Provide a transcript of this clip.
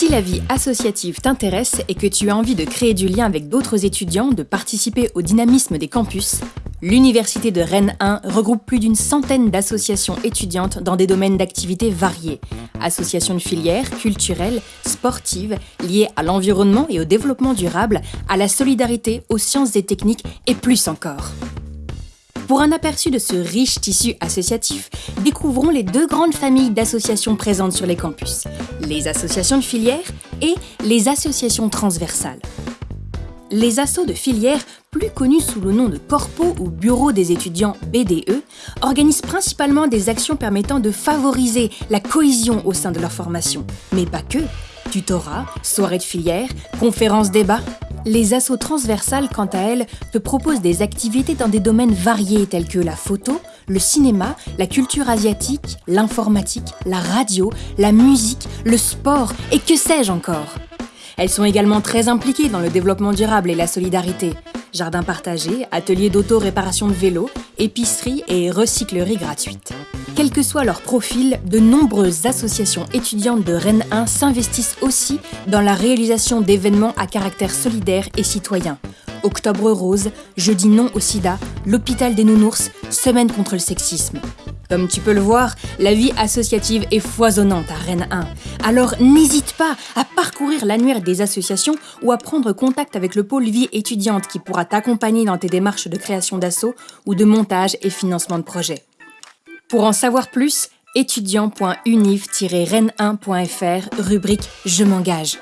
Si la vie associative t'intéresse et que tu as envie de créer du lien avec d'autres étudiants, de participer au dynamisme des campus, l'Université de Rennes 1 regroupe plus d'une centaine d'associations étudiantes dans des domaines d'activités variés. Associations de filières, culturelles, sportives, liées à l'environnement et au développement durable, à la solidarité, aux sciences et techniques et plus encore. Pour un aperçu de ce riche tissu associatif, découvrons les deux grandes familles d'associations présentes sur les campus, les associations de filières et les associations transversales. Les assos de filières, plus connus sous le nom de Corpo ou Bureau des étudiants BDE, organisent principalement des actions permettant de favoriser la cohésion au sein de leur formation. Mais pas que. Tutorat, soirées de filières, conférences débats, les assos transversales, quant à elles, te proposent des activités dans des domaines variés tels que la photo, le cinéma, la culture asiatique, l'informatique, la radio, la musique, le sport et que sais-je encore. Elles sont également très impliquées dans le développement durable et la solidarité. Jardins partagés, ateliers d'auto-réparation de vélos, épicerie et recyclerie gratuite. Quel que soit leur profil, de nombreuses associations étudiantes de Rennes 1 s'investissent aussi dans la réalisation d'événements à caractère solidaire et citoyen. Octobre Rose, Jeudi non au sida, l'hôpital des nounours, Semaine contre le sexisme. Comme tu peux le voir, la vie associative est foisonnante à Rennes 1. Alors n'hésite pas à parcourir l'annuaire des associations ou à prendre contact avec le pôle vie étudiante qui pourra t'accompagner dans tes démarches de création d'assaut ou de montage et financement de projet. Pour en savoir plus, étudiant.univ-rennes1.fr, rubrique Je m'engage.